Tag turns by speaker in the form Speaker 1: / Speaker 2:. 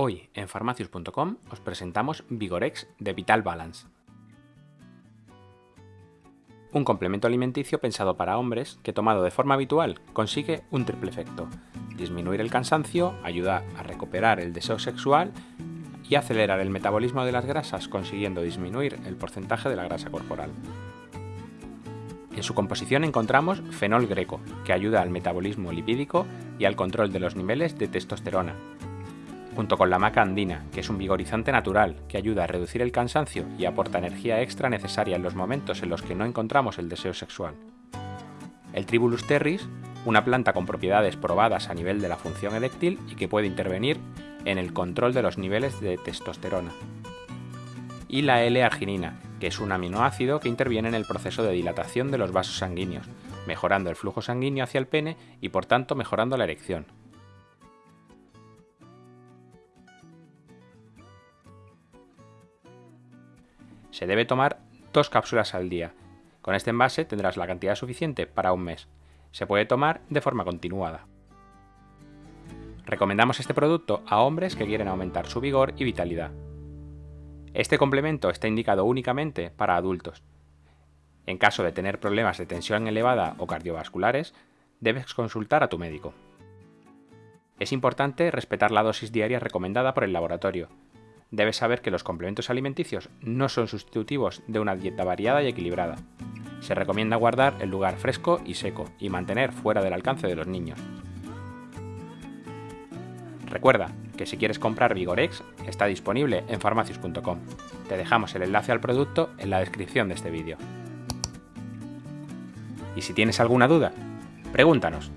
Speaker 1: Hoy en farmacius.com os presentamos Vigorex de Vital Balance. Un complemento alimenticio pensado para hombres que tomado de forma habitual consigue un triple efecto. Disminuir el cansancio, ayudar a recuperar el deseo sexual y acelerar el metabolismo de las grasas consiguiendo disminuir el porcentaje de la grasa corporal. En su composición encontramos fenol greco, que ayuda al metabolismo lipídico y al control de los niveles de testosterona, junto con la maca andina, que es un vigorizante natural que ayuda a reducir el cansancio y aporta energía extra necesaria en los momentos en los que no encontramos el deseo sexual. El Tribulus terris, una planta con propiedades probadas a nivel de la función eréctil y que puede intervenir en el control de los niveles de testosterona. Y la L-arginina, que es un aminoácido que interviene en el proceso de dilatación de los vasos sanguíneos, mejorando el flujo sanguíneo hacia el pene y por tanto mejorando la erección. Se debe tomar dos cápsulas al día. Con este envase tendrás la cantidad suficiente para un mes. Se puede tomar de forma continuada. Recomendamos este producto a hombres que quieren aumentar su vigor y vitalidad. Este complemento está indicado únicamente para adultos. En caso de tener problemas de tensión elevada o cardiovasculares, debes consultar a tu médico. Es importante respetar la dosis diaria recomendada por el laboratorio, debes saber que los complementos alimenticios no son sustitutivos de una dieta variada y equilibrada. Se recomienda guardar el lugar fresco y seco y mantener fuera del alcance de los niños. Recuerda que si quieres comprar Vigorex está disponible en farmacius.com. Te dejamos el enlace al producto en la descripción de este vídeo. Y si tienes alguna duda, pregúntanos